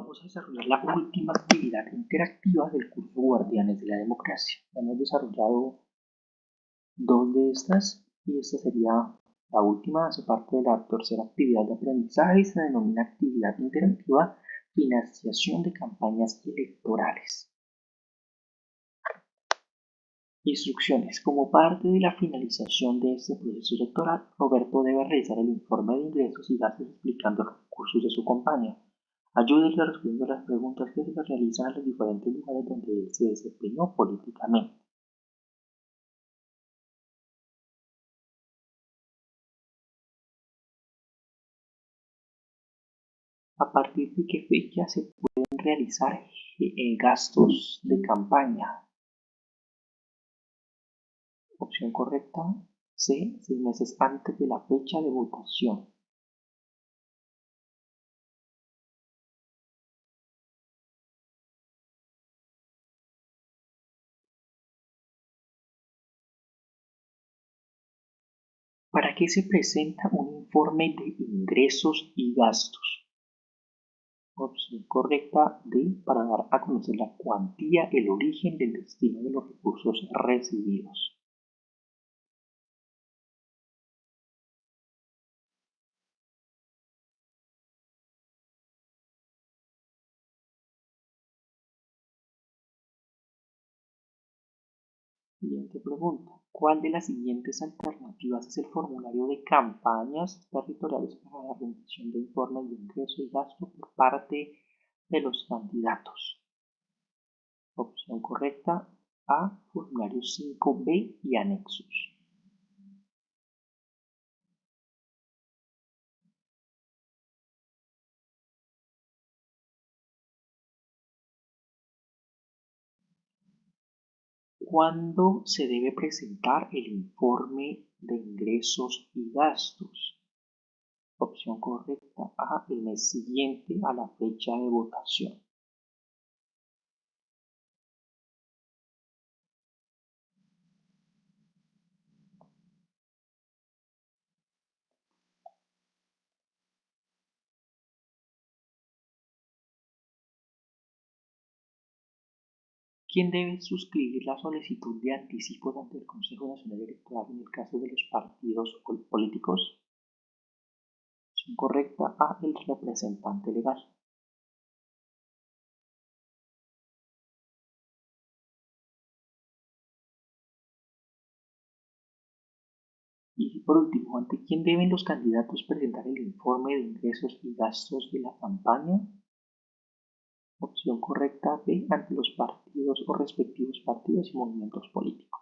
vamos a desarrollar la última actividad interactiva del curso Guardianes de la Democracia. Hemos desarrollado dos de estas y esta sería la última, hace parte de la tercera actividad de aprendizaje y se denomina actividad interactiva financiación de campañas electorales. Instrucciones. Como parte de la finalización de este proceso electoral, Roberto debe realizar el informe de ingresos y gastos explicando los recursos de su campaña. Ayúdenle respondiendo a las preguntas que se realizan en los diferentes lugares donde él se desempeñó políticamente. ¿A partir de qué fecha se pueden realizar eh, gastos de campaña? Opción correcta C. Seis meses antes de la fecha de votación. ¿Para qué se presenta un informe de ingresos y gastos? Opción correcta D. Para dar a conocer la cuantía, el origen del destino de los recursos recibidos. Siguiente pregunta. ¿Cuál de las siguientes alternativas es el formulario de campañas territoriales para la rendición de informes de ingreso y gasto por parte de los candidatos? Opción correcta A, formulario 5B y anexos. ¿Cuándo se debe presentar el informe de ingresos y gastos? Opción correcta A, el mes siguiente a la fecha de votación. ¿Quién debe suscribir la solicitud de anticipo ante el Consejo Nacional Electoral en el caso de los partidos políticos? Opción correcta A. El representante legal. Y por último, ¿ante quién deben los candidatos presentar el informe de ingresos y gastos de la campaña? Opción correcta B ante los partidos o respectivos partidos y movimientos políticos.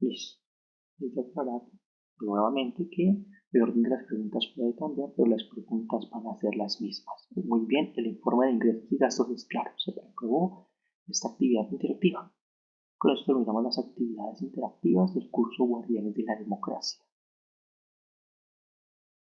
Listo. Es aclarar nuevamente que el orden de las preguntas puede cambiar, pero las preguntas van a ser las mismas. Muy bien, el informe de ingresos y gastos es claro. Se aprobó esta actividad interactiva. Con las actividades interactivas del curso Guardianes de la Democracia.